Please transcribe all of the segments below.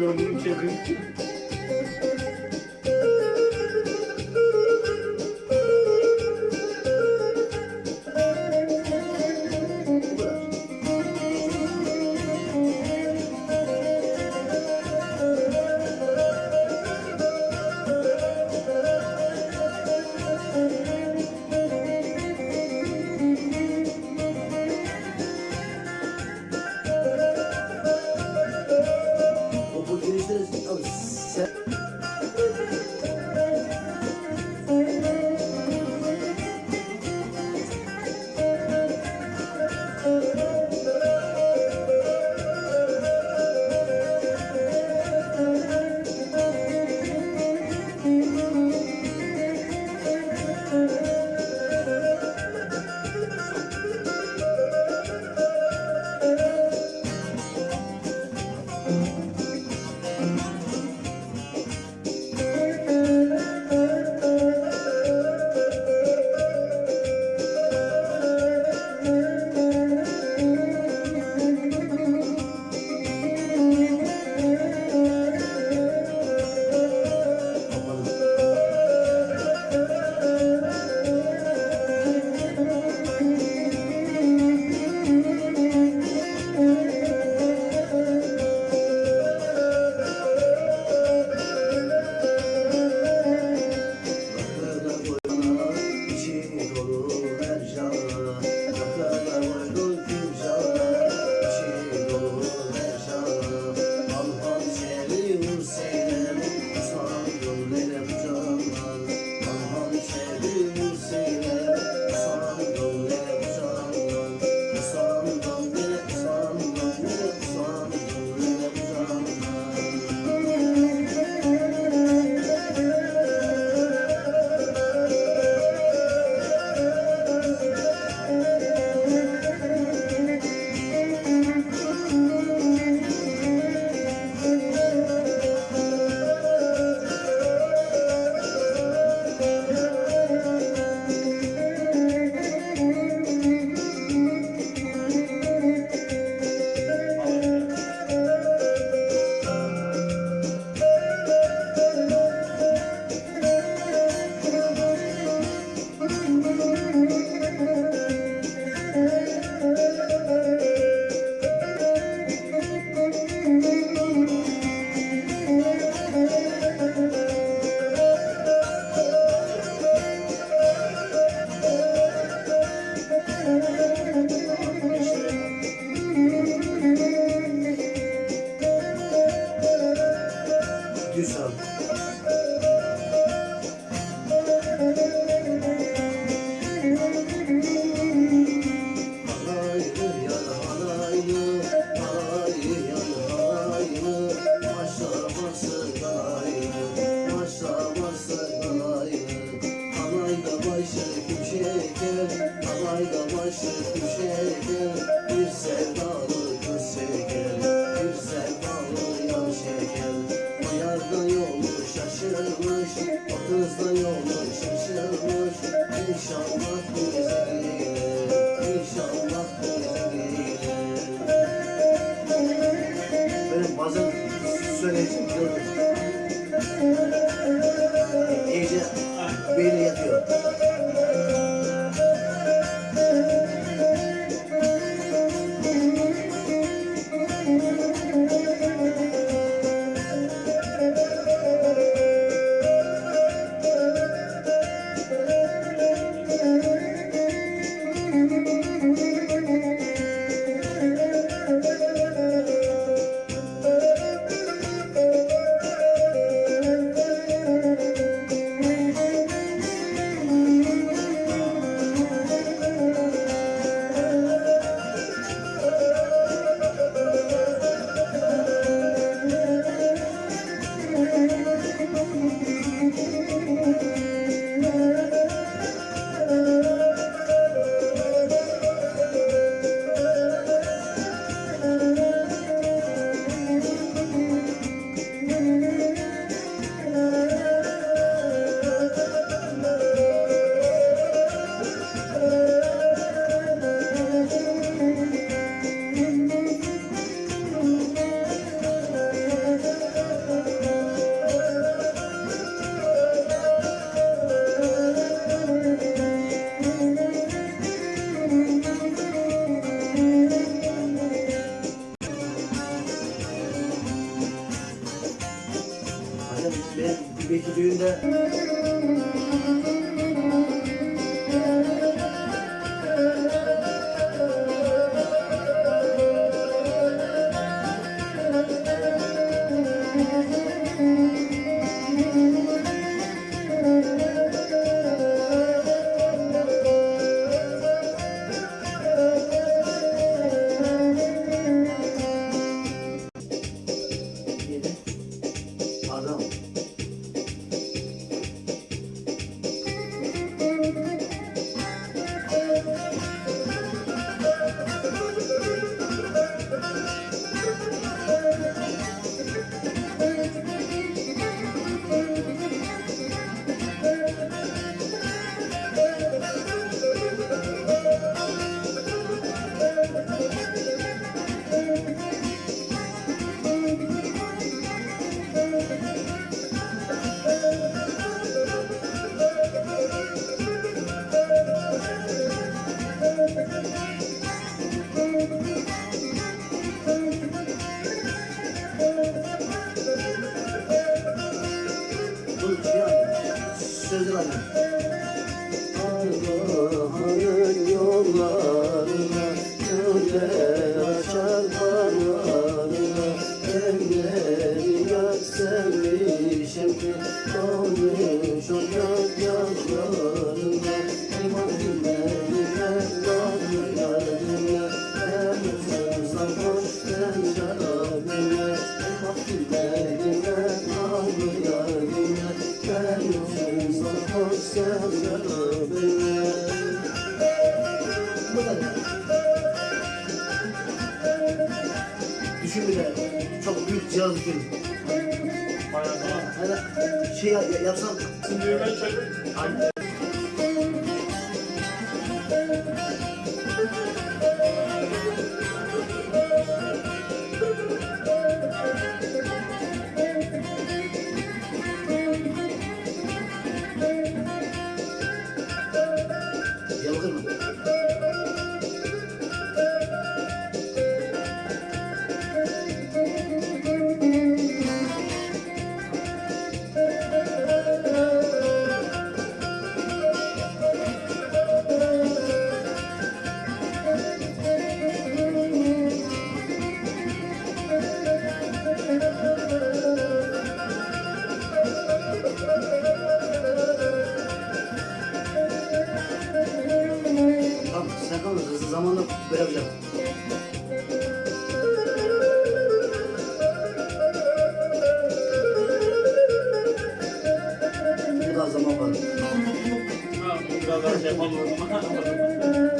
Ben sesini Yeah. Ben bir belki düğünde... Düşün bile çok büyük cihaz düşün. Bayağı. Hani şey yapsam. Şimdi ben şöyle. Tamam, sakın hızlı zamanla bırakacağım. Ne kadar zaman var? Ha, bu kadar şey yapamıyorum.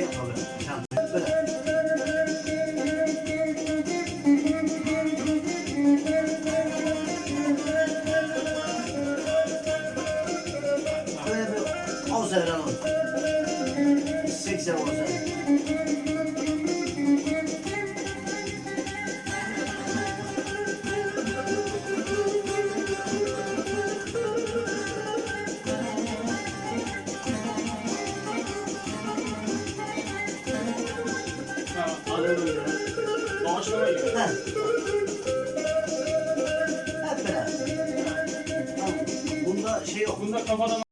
shit on it. свобода